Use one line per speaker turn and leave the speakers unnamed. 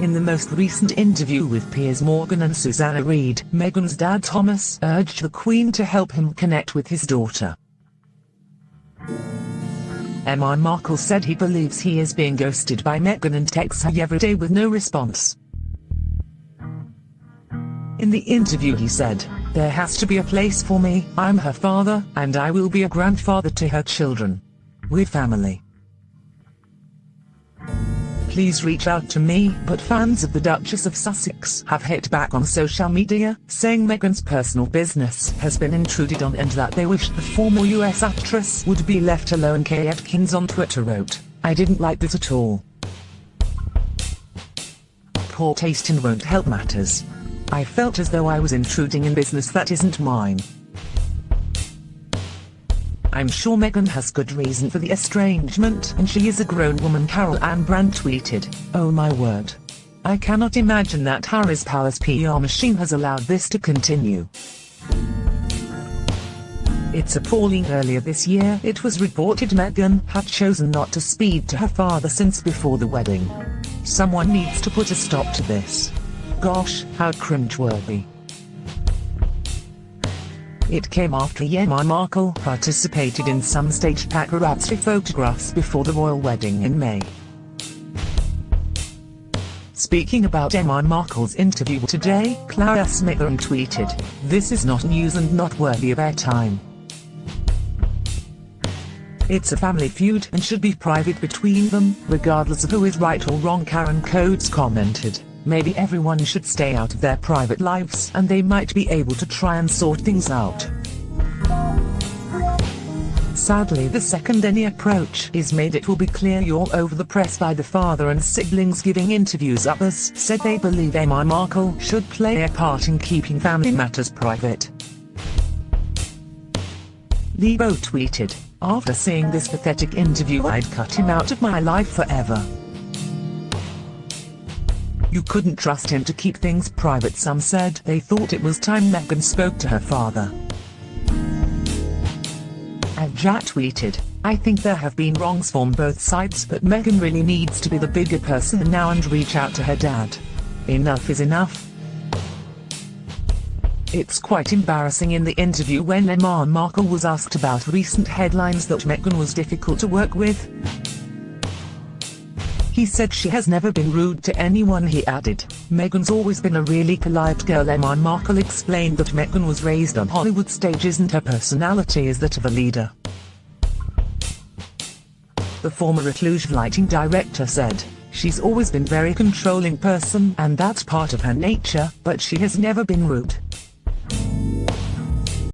In the most recent interview with Piers Morgan and Susanna Reid, Meghan's dad Thomas urged the Queen to help him connect with his daughter. Meghan Markle said he believes he is being ghosted by Meghan and texts her every day with no response. In the interview he said, There has to be a place for me, I'm her father, and I will be a grandfather to her children. We're family. Please reach out to me, but fans of the Duchess of Sussex have hit back on social media, saying Meghan's personal business has been intruded on and that they wish the former US actress would be left alone Kay Adkins on Twitter wrote, I didn't like this at all. Poor taste and won't help matters. I felt as though I was intruding in business that isn't mine. I'm sure Meghan has good reason for the estrangement and she is a grown woman Carol Ann Brandt tweeted, Oh my word. I cannot imagine that Harry's Palace PR machine has allowed this to continue. It's appalling earlier this year it was reported Meghan had chosen not to speak to her father since before the wedding. Someone needs to put a stop to this. Gosh, how cringeworthy. It came after Meghan Markle participated in some staged paparazzi photographs before the royal wedding in May. Speaking about Emma Markle's interview today, Clara Smithern tweeted, This is not news and not worthy of airtime. It's a family feud and should be private between them, regardless of who is right or wrong Karen Coates commented. Maybe everyone should stay out of their private lives and they might be able to try and sort things out. Sadly the second any approach is made it will be clear you're over the press by the father and siblings giving interviews others said they believe Meghan Markle should play a part in keeping family matters private. Lebo tweeted, after seeing this pathetic interview I'd cut him out of my life forever. You couldn't trust him to keep things private some said they thought it was time Meghan spoke to her father. And Jack tweeted, I think there have been wrongs from both sides but Meghan really needs to be the bigger person now and reach out to her dad. Enough is enough. It's quite embarrassing in the interview when Meghan Markle was asked about recent headlines that Meghan was difficult to work with. He said she has never been rude to anyone he added. Meghan's always been a really polite girl Meghan Markle explained that Meghan was raised on Hollywood stages and her personality is that of a leader. The former Reclusive lighting director said, She's always been very controlling person and that's part of her nature, but she has never been rude.